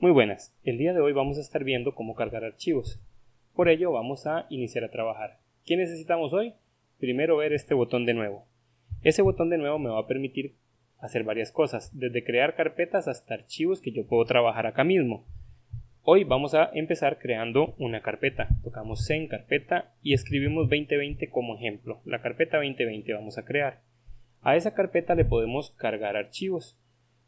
Muy buenas, el día de hoy vamos a estar viendo cómo cargar archivos. Por ello vamos a iniciar a trabajar. ¿Qué necesitamos hoy? Primero ver este botón de nuevo. Ese botón de nuevo me va a permitir hacer varias cosas, desde crear carpetas hasta archivos que yo puedo trabajar acá mismo. Hoy vamos a empezar creando una carpeta. Tocamos en carpeta y escribimos 2020 como ejemplo. La carpeta 2020 vamos a crear. A esa carpeta le podemos cargar archivos.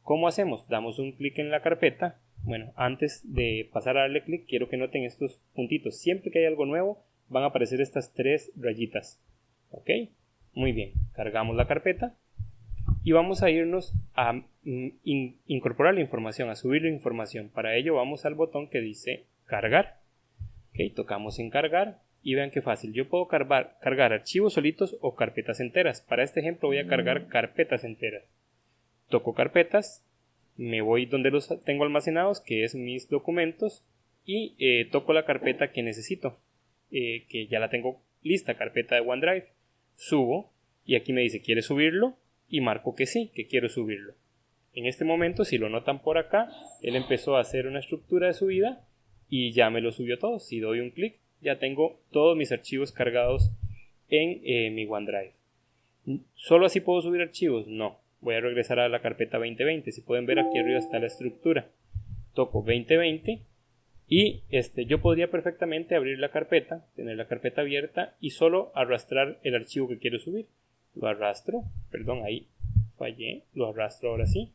¿Cómo hacemos? Damos un clic en la carpeta. Bueno, antes de pasar a darle clic, quiero que noten estos puntitos. Siempre que hay algo nuevo, van a aparecer estas tres rayitas. ¿Ok? Muy bien. Cargamos la carpeta y vamos a irnos a mm, incorporar la información, a subir la información. Para ello vamos al botón que dice cargar. Ok, tocamos en cargar y vean qué fácil. Yo puedo cargar, cargar archivos solitos o carpetas enteras. Para este ejemplo voy a cargar mm. carpetas enteras. Toco carpetas, me voy donde los tengo almacenados, que es mis documentos, y eh, toco la carpeta que necesito, eh, que ya la tengo lista, carpeta de OneDrive. Subo y aquí me dice, ¿quiere subirlo? y marco que sí, que quiero subirlo. En este momento, si lo notan por acá, él empezó a hacer una estructura de subida y ya me lo subió todo. Si doy un clic, ya tengo todos mis archivos cargados en eh, mi OneDrive. ¿Solo así puedo subir archivos? No. Voy a regresar a la carpeta 2020. Si pueden ver aquí arriba está la estructura. Toco 2020 y este, yo podría perfectamente abrir la carpeta, tener la carpeta abierta y solo arrastrar el archivo que quiero subir lo arrastro, perdón, ahí fallé, lo arrastro ahora sí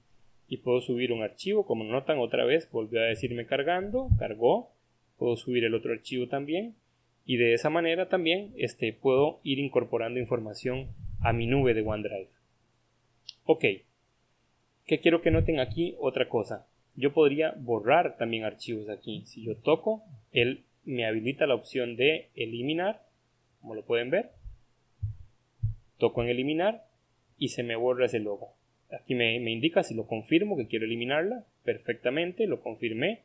y puedo subir un archivo, como notan otra vez volvió a decirme cargando, cargó, puedo subir el otro archivo también y de esa manera también este, puedo ir incorporando información a mi nube de OneDrive. Ok, ¿qué quiero que noten aquí? Otra cosa, yo podría borrar también archivos aquí, si yo toco, él me habilita la opción de eliminar, como lo pueden ver, Toco en eliminar y se me borra ese logo. Aquí me, indica si lo confirmo que quiero eliminarla. Perfectamente, lo confirmé.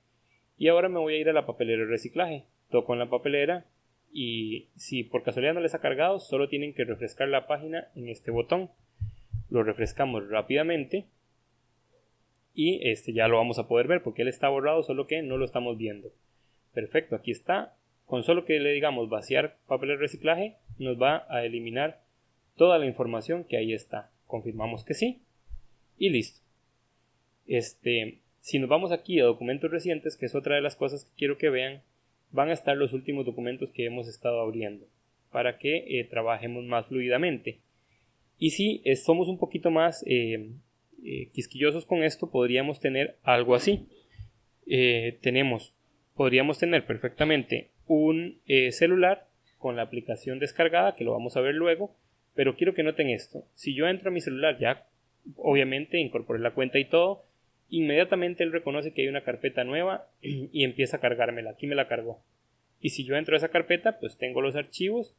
Y ahora me voy a ir a la papelera de reciclaje. Toco en la papelera y si por casualidad no les ha cargado, solo tienen que refrescar la página en este botón. Lo refrescamos rápidamente y este ya lo vamos a poder ver porque él está borrado, solo que no lo estamos viendo. Perfecto, aquí está. Con solo que le digamos vaciar papel de reciclaje, nos va a eliminar toda la información que ahí está. Confirmamos que sí y listo. Este, si nos vamos aquí a documentos recientes, que es otra de las cosas que quiero que vean, van a estar los últimos documentos que hemos estado abriendo para que eh, trabajemos más fluidamente. Y si eh, somos un poquito más eh, quisquillosos con esto, podríamos tener algo así. tenemos, podríamos tener perfectamente un celular con la aplicación descargada, que lo vamos a ver luego, pero quiero que noten esto. Si yo entro a mi celular, ya obviamente incorporé la cuenta y todo, inmediatamente él reconoce que hay una carpeta nueva y empieza a cargármela. Aquí me la cargó. Y si yo entro a esa carpeta, pues tengo los archivos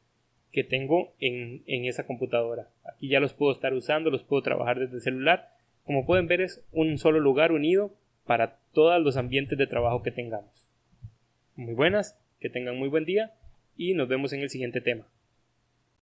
que tengo en, en esa computadora. Aquí ya los puedo estar usando, los puedo trabajar desde el celular. Como pueden ver es un solo lugar unido para todos los ambientes de trabajo que tengamos. Muy buenas, que tengan muy buen día y nos vemos en el siguiente tema.